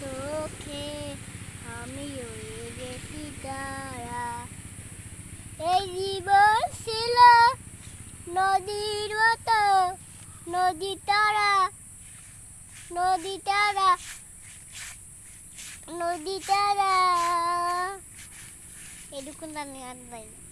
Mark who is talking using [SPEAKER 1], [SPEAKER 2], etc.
[SPEAKER 1] চোখে আমি হয়ে গেছি তারা এই জীবন ছিল নদীর মতো। নদী তারা নদী তারা নদী তারা। এটুকুন আমি আর পাই না